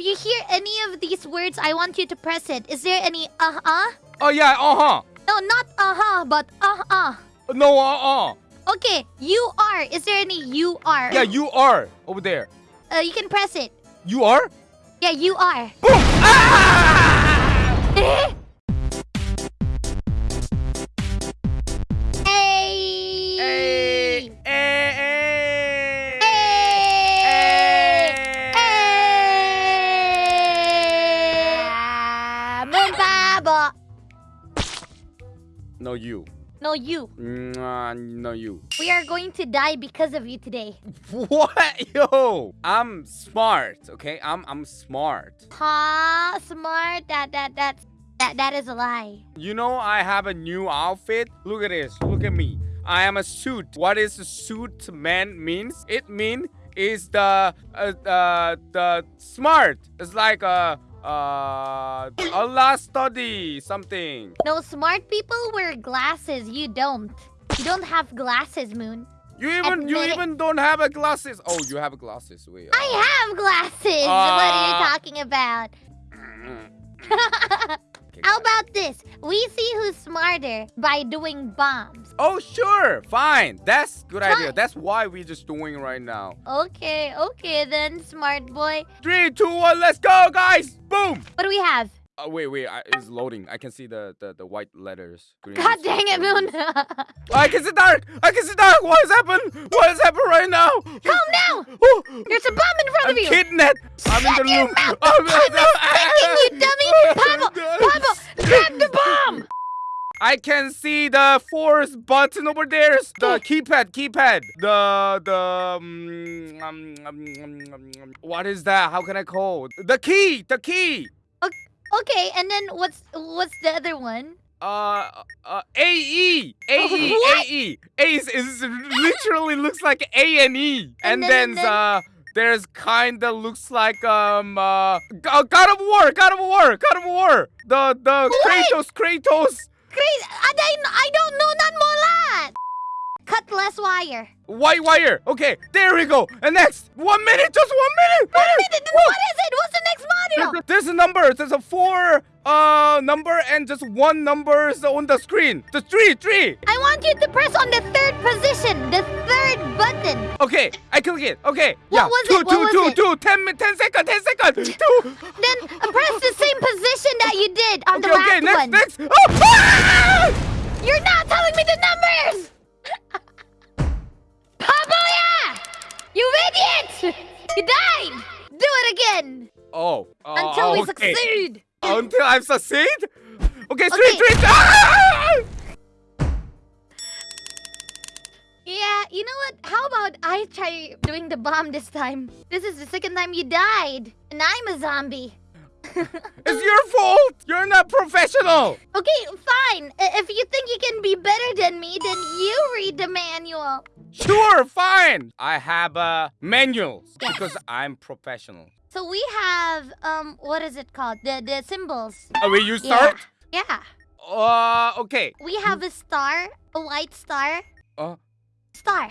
you hear any of these words, I want you to press it. Is there any uh-uh? Oh yeah, uh-huh. No, not uh-huh, but uh-uh. No, uh-uh. Okay, you are. Is there any you are? Yeah, you are over there. Uh, you can press it. You are? Yeah, you are. Boom! Ah! No, you. No, you. Mwah, No, you. We are going to die because of you today. What? Yo! I'm smart, okay? I'm I'm smart. Ha, smart. That that that's that that is a lie. You know I have a new outfit? Look at this. Look at me. I am a suit. What is a suit man means? It mean is the uh, uh the smart. It's like a uh a last study something. No, smart people wear glasses. You don't. You don't have glasses, Moon. You even you Admit it. even don't have a glasses. Oh, you have glasses. Wait. I uh, have glasses. what are you Uh, talking about? okay, How about this? We see who's smarter by doing bombs. Oh sure, fine. That's good idea. That's why we're just doing right now. Okay, okay then, smart boy. Three, two, one, let's go, guys! Boom! What do we have? Oh wait, wait, I, it's loading. I can see the the, the white letters. Green God dang it, Moon. is- I can see dark. I can see dark. What has happened? What has happened right now? Calm down. Oh, There's a bomb in front I'm of you. kidnapped. I'm in the your room. mouth. I'm, I'm you dummy. Pablo, Pablo, grab the bomb. I can see the force button over there. The keypad, keypad. The the um, um, um, um, um, um, what is that? How can I call? The key, the key. Okay, and then what's what's the other one? Uh, uh, AE, AE, What? AE. Is, is literally looks like A and E, and, And then- then, uh, there's kinda looks like um uh uh, God of War, God of War, God of War. The the Wait. Kratos, Kratos. Crazy. I, I don't know none more that. Cut less wire. White wire. Okay, there we go. And next, one minute, just. One minute. What is it? What's the next module? There's a. There's a four uh number and just one number is on the screen. The three, three. I want you to press on the third position, the third button. Okay, I click it. Okay. What yeah. was two, it? What two, was two, it? two. Ten, seconds. ten second, ten second. Two. Then press the same position that you did on okay, the last okay. Next, one. next. Oh, ah! You're not telling me the numbers. Paboya! You idiot! You died. Do it again Oh. uh, until we okay. succeed. Until I succeed. Okay, three, Okay. three. Ah! Yeah, you know what? How about I try doing the bomb this time? This is the second time you died, and I'm a zombie. It's your fault. You're not professional. Okay, fine. If you think you can be better than me, then you read the manual. Sure, fine. I have uh, manuals Yes. because I'm professional. So we have um, what is it called? The the symbols. Oh, wait, you start? Yeah. Uh, okay. We have a star, a white star. Uh. Star.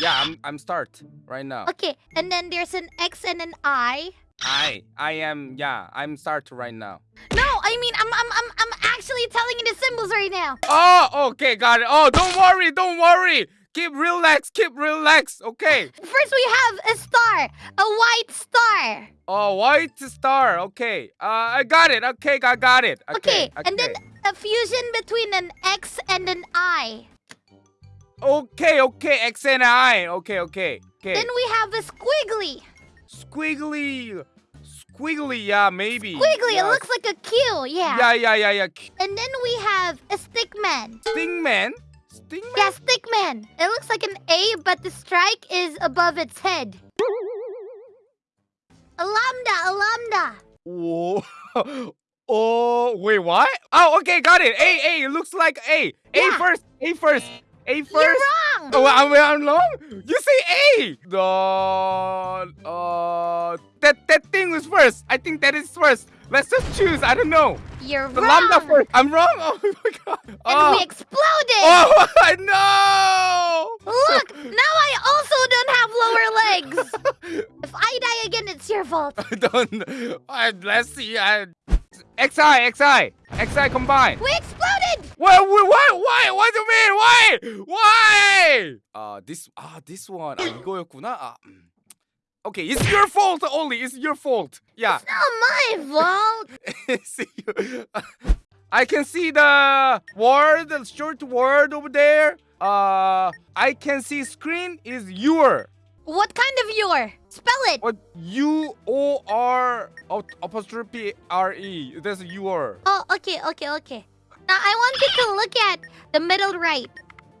Yeah, I'm I'm start right now. Okay, and then there's an X and an I. I I am yeah, I'm start right now. No, I mean I'm I'm I'm I'm actually telling you the symbols right now. Oh, okay, got it. Oh, don't worry, don't worry. Keep relax, keep relax. Okay. First we have a star, a white star. Oh, white star. Okay. Uh, I got it. Okay, I got it. Okay, Okay. and then a fusion between an X and an I. Okay, okay. X and I. Okay, okay. Okay. Then we have a squiggly. Squiggly. Squiggly. Yeah, maybe. Squiggly, yeah. it looks like a Q, yeah. Yeah, yeah, yeah, yeah. And then we have a stickman. Stingman. Stingman. Yeah, stickman. It looks like an A, but the strike is above its head. A lambda, a lambda. Whoa. oh, wait, what? Oh, okay, got it. A, A. It looks like A. A first. A first. A first. You're wrong. Oh, I'm, I'm wrong. You say A. The uh that that thing was first. I think that is first. Let's just choose. I don't know. You're The wrong. lambda first. I'm wrong. Oh my god. And oh. we exploded. oh no. Look, now I also don't have lower legs. if I die again, it's your fault. I don't. I, let's see. I, XI, XI, XI combine. We exploded. Why? Why? Why? What do you mean? Why? Why? Uh, this. Ah, this one. 아 이거였구나. 아, 음. Okay, it's your fault only. It's your fault. Yeah. Not my fault. see you. I can see the word, the short word over there. Uh, I can see screen is your. What kind of your? Spell it. What U O R ap- apostrophe R E. That's your. Oh, okay, okay, okay. Now I want you to look at the middle right.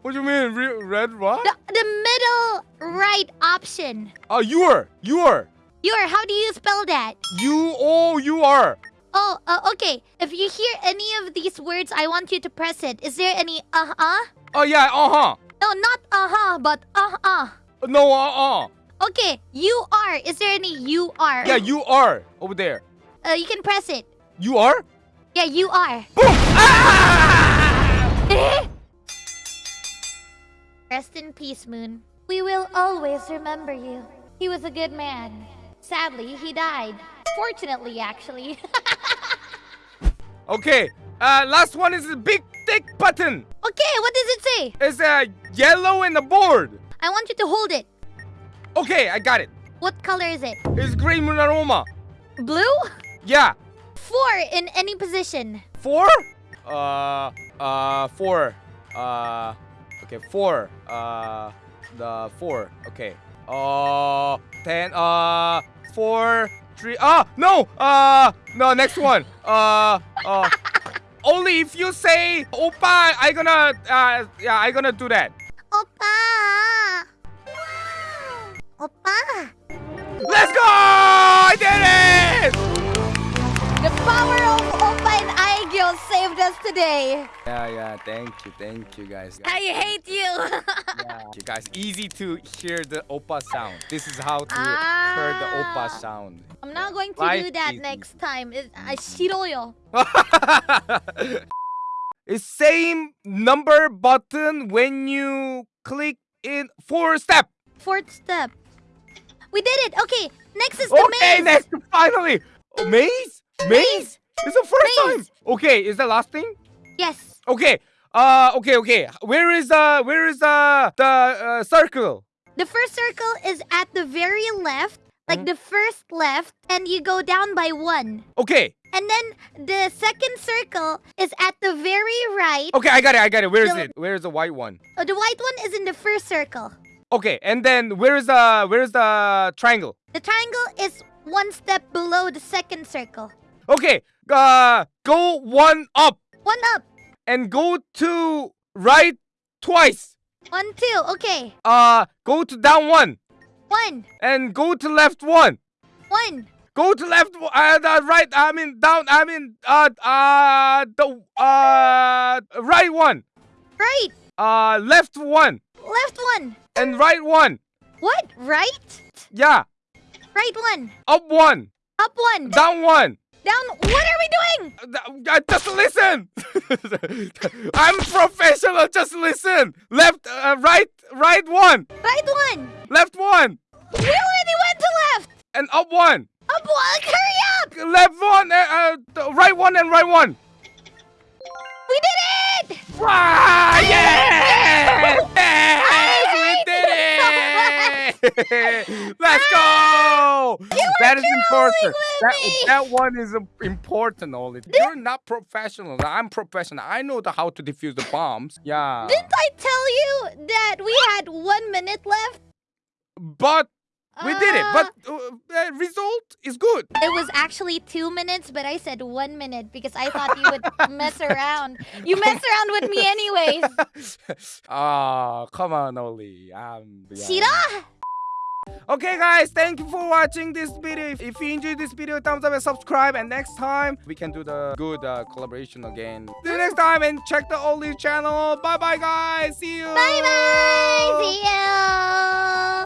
What do you mean? Red what? The, the middle right option. Oh, uh, your. Your. Your, how do you spell that? U O U R. Oh, you are. Oh, uh, okay. If you hear any of these words, I want you to press it. Is there any uh-uh? Oh yeah. Uh huh. No, not uh-huh, but uh-uh. No. Uh uh. Okay, you are. Is there any you are? Yeah. You are over there. Uh, you can press it. You are. Yeah, you are. Boom. Ah! Rest in peace, Moon. We will always remember you. He was a good man. Sadly, he died. Fortunately, actually. Okay. Uh, last one is a big thick button. okay, what does it say? It's a yellow in the board. I want you to hold it. Okay, I got it. What color is it? It's green moon aroma. Blue? Yeah. Four in any position. Four? Uh, uh, four. Uh, okay, four. Uh, the four. Okay. Uh, ten. Uh, four, three. Ah, no. Uh, no. Next one. Uh, uh. Only if you say "Oppa," I gonna. Uh, yeah, I gonna do that. Oppa! Oppa! Let's go! I did it! The power of Oppa and Aigyo saved us today. Yeah, yeah. Thank you, thank you, guys. I hate you. Yeah. You guys, easy to hear the oppa sound. This is how to hear the oppa Ah. sound. I'm not going to Life do that is next time. It, I 싫어요. it's same number button when you click in four step. Fourth step. We did it. Okay, next is the Okay, maze. next finally. Oh, maze? Maze? It's the first Maze. time. Okay, is the last thing? Yes. Okay. Uh okay, okay. Where is uh where is uh the uh, circle? The first circle is at the very left, like Mhm. the first left, and you go down by one. Okay. And then the second circle is at the very right. Okay, I got it. I got it. Where is The- it? Where is the white one? Uh, the white one is in the first circle. Okay, and then where is the where is the triangle? The triangle is one step below the second circle. Okay, uh, go one up One up, and go to right twice. one, two. Okay, Uh, go to down one one, and go to left one. one. Go to left, uh, the right. I mean down. I mean uh, uh, the uh, right one. Right, Uh, left one left one. and right one. What? Right? Yeah, Right one. up one, Up one. down one. Down. What are we doing? Uh, just listen. I'm professional. Just listen. Left, uh, right, right one, Right one. left one, We already went to left. and up one. Up one. Hurry up. Left one, uh, uh, right one, and right one. We did it. Wow! Yes! Yes! We did it! Let's go! That is important. That, me. that one is uh, important, only. You're not professional. I'm professional. I know the how to defuse the bombs. Yeah. Didn't I tell you that we had one minute left? But we did it. Uh, But uh, the result is good. It was actually two minutes, but I said one minute because I thought you would mess around. You mess around with me anyways. Ah, come on, Oli. Um, yeah. 싫어? Okay, guys, thank you for watching this video. If, you enjoyed this video, thumbs up and subscribe. And next time, we can do the good uh, collaboration again. See you next time and check the Oli channel. Bye bye, guys. See you. Bye bye. See you.